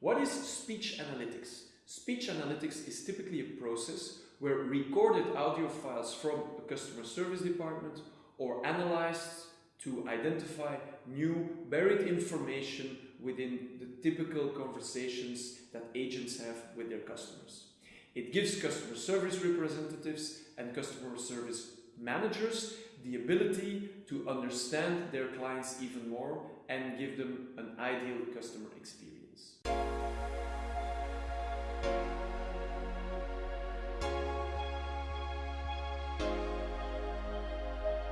What is speech analytics? Speech analytics is typically a process where recorded audio files from a customer service department are analyzed to identify new buried information within the typical conversations that agents have with their customers. It gives customer service representatives and customer service managers the ability to understand their clients even more and give them an ideal customer experience.